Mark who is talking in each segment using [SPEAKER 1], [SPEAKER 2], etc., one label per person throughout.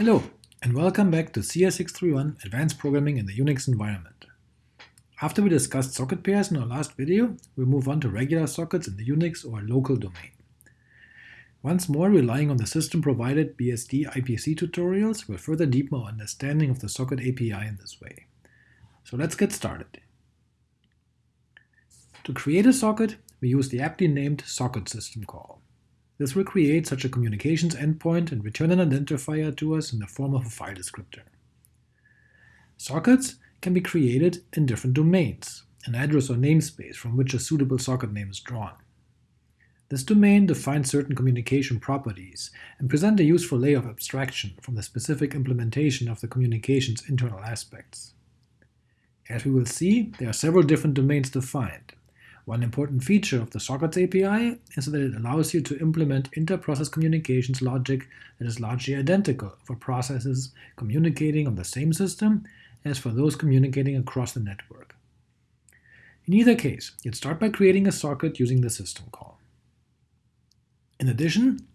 [SPEAKER 1] Hello, and welcome back to CS631 Advanced Programming in the Unix Environment. After we discussed socket pairs in our last video, we'll move on to regular sockets in the Unix or local domain. Once more, relying on the system-provided BSD IPC tutorials will further deepen our understanding of the socket API in this way. So let's get started. To create a socket, we use the aptly named socket system call. This will create such a communications endpoint and return an identifier to us in the form of a file descriptor. Sockets can be created in different domains, an address or namespace from which a suitable socket name is drawn. This domain defines certain communication properties and present a useful layer of abstraction from the specific implementation of the communication's internal aspects. As we will see, there are several different domains defined, one important feature of the Sockets API is that it allows you to implement inter-process communications logic that is largely identical for processes communicating on the same system as for those communicating across the network. In either case, you'd start by creating a socket using the system call. In addition,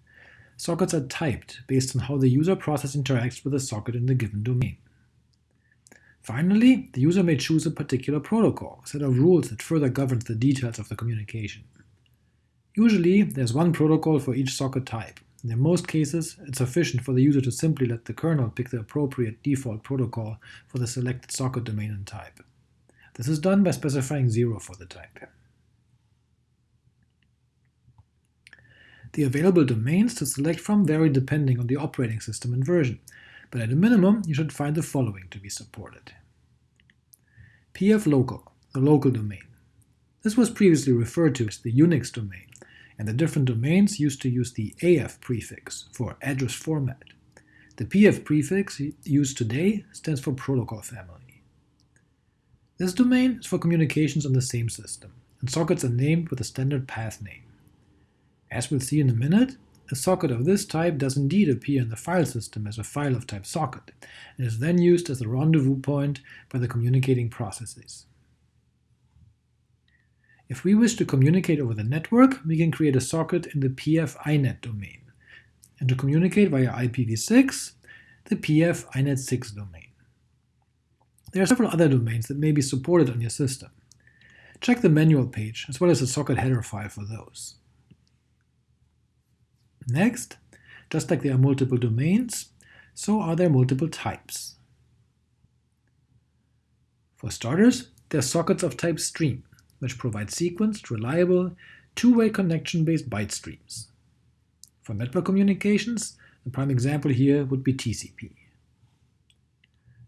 [SPEAKER 1] sockets are typed based on how the user process interacts with the socket in the given domain. Finally, the user may choose a particular protocol, a set of rules that further governs the details of the communication. Usually, there's one protocol for each socket type, and in most cases, it's sufficient for the user to simply let the kernel pick the appropriate default protocol for the selected socket domain and type. This is done by specifying 0 for the type. The available domains to select from vary depending on the operating system and version, but at a minimum you should find the following to be supported. pflocal, the local domain. This was previously referred to as the Unix domain, and the different domains used to use the AF prefix for address format. The PF prefix used today stands for protocol family. This domain is for communications on the same system, and sockets are named with a standard path name. As we'll see in a minute, a socket of this type does indeed appear in the file system as a file of type socket, and is then used as a rendezvous point by the communicating processes. If we wish to communicate over the network, we can create a socket in the pf inet domain, and to communicate via IPv6, the pf inet6 domain. There are several other domains that may be supported on your system. Check the manual page, as well as the socket header file for those. Next, just like there are multiple domains, so are there multiple types. For starters, there are sockets of type stream, which provide sequenced, reliable, two-way connection-based byte streams. For network communications, the prime example here would be TCP.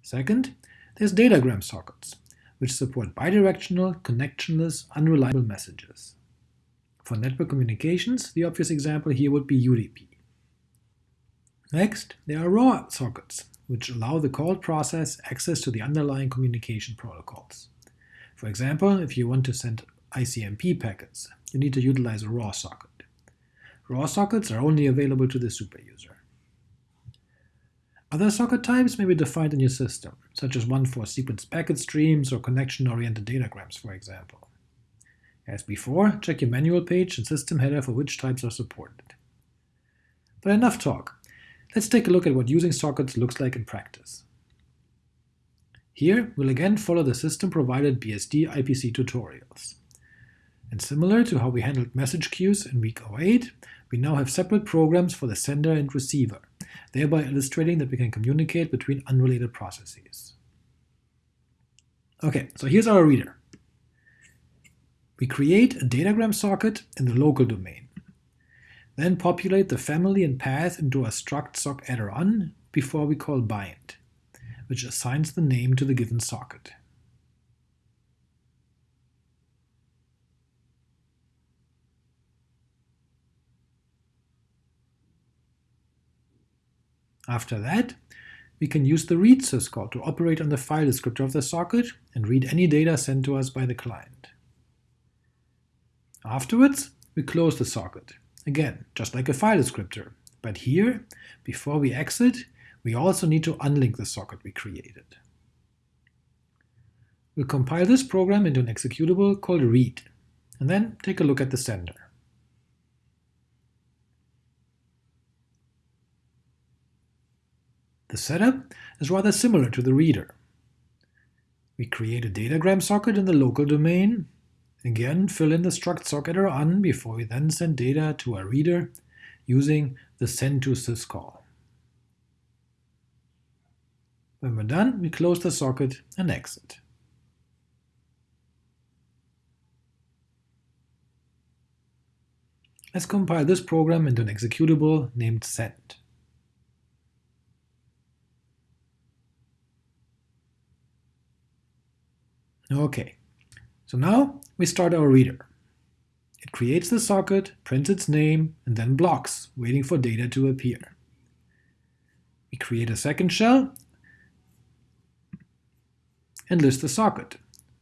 [SPEAKER 1] Second, there's datagram sockets, which support bidirectional, connectionless, unreliable messages. For network communications, the obvious example here would be UDP. Next, there are raw sockets, which allow the called process access to the underlying communication protocols. For example, if you want to send ICMP packets, you need to utilize a raw socket. Raw sockets are only available to the superuser. Other socket types may be defined in your system, such as one for sequence packet streams or connection-oriented datagrams, for example. As before, check your manual page and system header for which types are supported. But enough talk. Let's take a look at what using sockets looks like in practice. Here, we'll again follow the system-provided BSD IPC tutorials. And similar to how we handled message queues in week 08, we now have separate programs for the sender and receiver, thereby illustrating that we can communicate between unrelated processes. Okay, so here's our reader. We create a datagram socket in the local domain, then populate the family and path into a struct sockaddr_un before we call bind, which assigns the name to the given socket. After that, we can use the read syscall to operate on the file descriptor of the socket and read any data sent to us by the client. Afterwards, we close the socket, again, just like a file descriptor, but here, before we exit, we also need to unlink the socket we created. We'll compile this program into an executable called read, and then take a look at the sender. The setup is rather similar to the reader. We create a datagram socket in the local domain, again fill in the struct sockaddr_un before we then send data to our reader using the send to sys call. When we're done, we close the socket and exit. Let's compile this program into an executable named send. Okay, so now we start our reader. It creates the socket, prints its name, and then blocks, waiting for data to appear. We create a second shell and list the socket,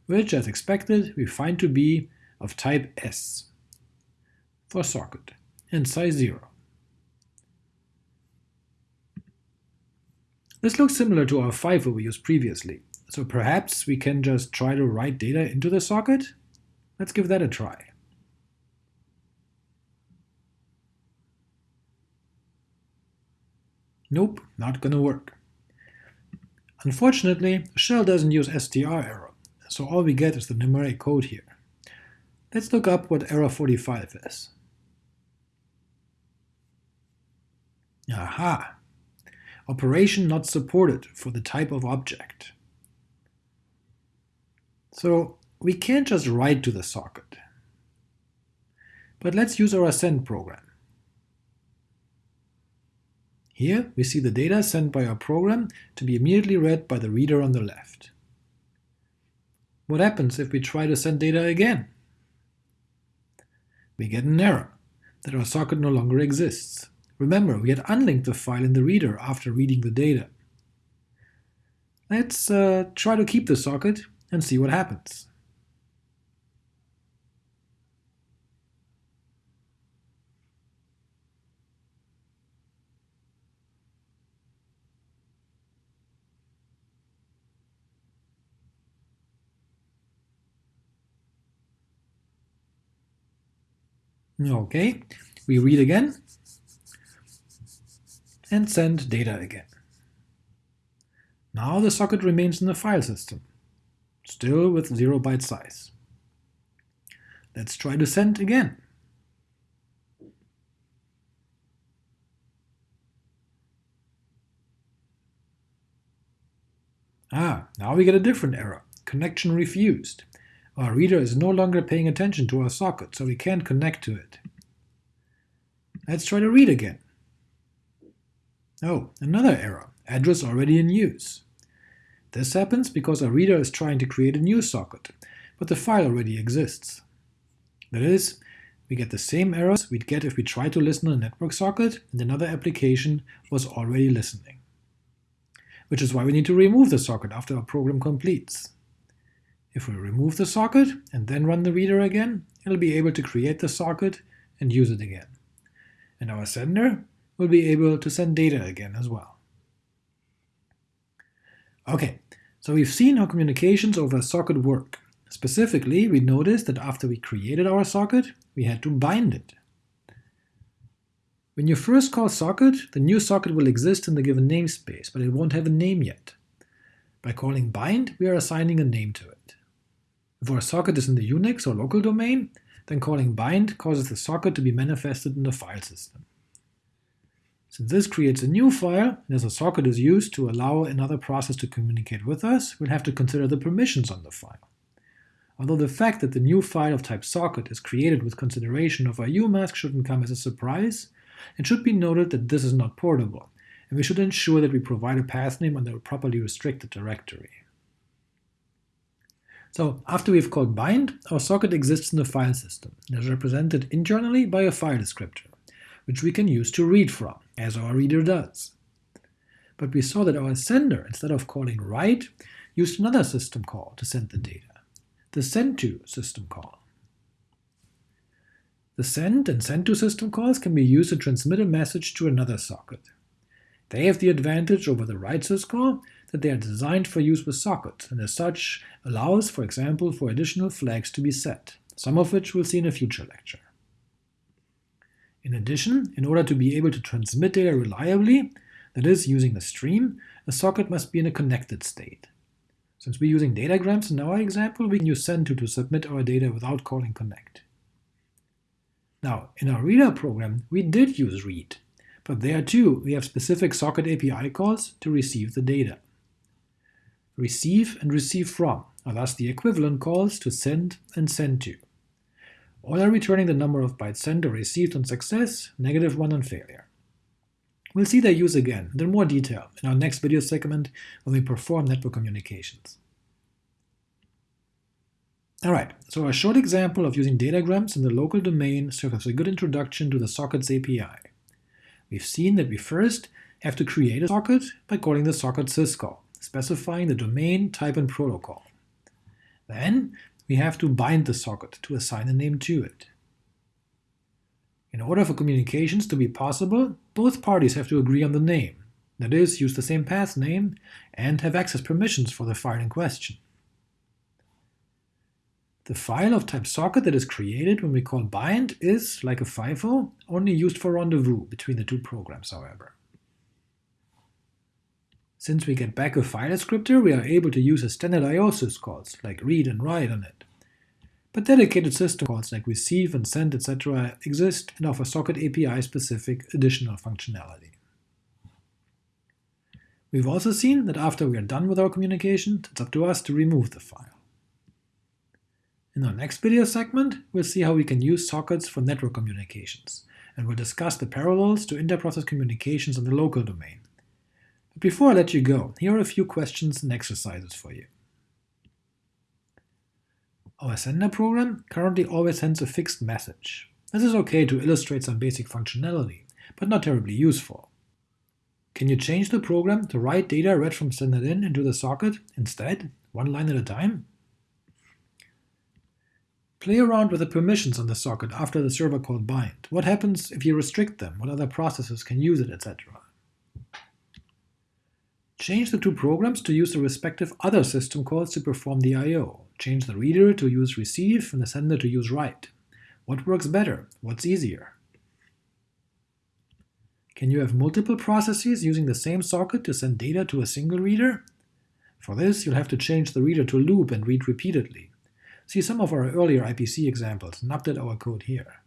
[SPEAKER 1] which, as expected, we find to be of type S for socket and size 0. This looks similar to our FIFO we used previously, so perhaps we can just try to write data into the socket? Let's give that a try. Nope, not gonna work. Unfortunately, shell doesn't use strerror, so all we get is the numeric code here. Let's look up what error 45 is. Aha! Operation not supported for the type of object. So we can't just write to the socket. But let's use our send program. Here we see the data sent by our program to be immediately read by the reader on the left. What happens if we try to send data again? We get an error, that our socket no longer exists. Remember, we had unlinked the file in the reader after reading the data. Let's uh, try to keep the socket and see what happens. Okay, we read again and send data again. Now the socket remains in the file system, still with 0 byte size. Let's try to send again. Ah, now we get a different error, connection refused. Our reader is no longer paying attention to our socket, so we can't connect to it. Let's try to read again. Oh, another error, address already in use. This happens because our reader is trying to create a new socket, but the file already exists. That is, we get the same errors we'd get if we tried to listen on a network socket and another application was already listening. Which is why we need to remove the socket after our program completes. If we remove the socket and then run the reader again, it'll be able to create the socket and use it again. And our sender will be able to send data again as well. Okay, so we've seen how communications over a socket work. Specifically, we noticed that after we created our socket, we had to bind it. When you first call socket, the new socket will exist in the given namespace, but it won't have a name yet. By calling bind, we are assigning a name to it. If our socket is in the Unix or local domain, then calling bind causes the socket to be manifested in the file system. Since this creates a new file, and as a socket is used to allow another process to communicate with us, we'll have to consider the permissions on the file. Although the fact that the new file of type socket is created with consideration of our UMask shouldn't come as a surprise, it should be noted that this is not portable, and we should ensure that we provide a path name under a properly restricted directory. So after we've called bind, our socket exists in the file system and is represented internally by a file descriptor, which we can use to read from, as our reader does. But we saw that our sender, instead of calling write, used another system call to send the data, the send to system call. The send and send to system calls can be used to transmit a message to another socket. They have the advantage over the write syscall that they are designed for use with sockets, and as such allows, for example, for additional flags to be set, some of which we'll see in a future lecture. In addition, in order to be able to transmit data reliably, That is, using a stream, a socket must be in a connected state. Since we're using datagrams in our example, we can use send to to submit our data without calling connect. Now, in our reader program, we did use read, but there too we have specific socket API calls to receive the data. Receive and receive from are thus the equivalent calls to send and send to. All are returning the number of bytes sent or received on success, negative 1 on failure. We'll see their use again, and in more detail, in our next video segment when we perform network communications. Alright, so a short example of using datagrams in the local domain serves as a good introduction to the sockets API. We've seen that we first have to create a socket by calling the socket syscall, specifying the domain, type, and protocol. Then we have to bind the socket to assign a name to it. In order for communications to be possible, both parties have to agree on the name, that is, use the same path name, and have access permissions for the file in question. The file of type socket that is created when we call bind is, like a FIFO, only used for rendezvous between the two programs, however. Since we get back a file descriptor, we are able to use a standard IO syscalls, like read and write on it. But dedicated system calls like receive and send, etc. exist and offer socket API-specific additional functionality. We've also seen that after we are done with our communication, it's up to us to remove the file. In our next video segment, we'll see how we can use sockets for network communications, and we'll discuss the parallels to interprocess communications in the local domain. But before I let you go, here are a few questions and exercises for you. Our sender program currently always sends a fixed message. This is okay to illustrate some basic functionality, but not terribly useful. Can you change the program to write data read from sender in into the socket instead, one line at a time? Play around with the permissions on the socket after the server call bind. What happens if you restrict them? What other processes can use it, etc. Change the two programs to use the respective other system calls to perform the I.O. Change the reader to use receive and the sender to use write. What works better? What's easier? Can you have multiple processes using the same socket to send data to a single reader? For this, you'll have to change the reader to loop and read repeatedly. See some of our earlier IPC examples and update our code here.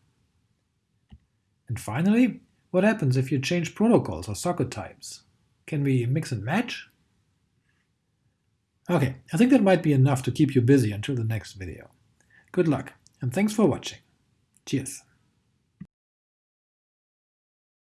[SPEAKER 1] And finally, what happens if you change protocols or socket types? Can we mix and match? Okay, I think that might be enough to keep you busy until the next video. Good luck, and thanks for watching. Cheers!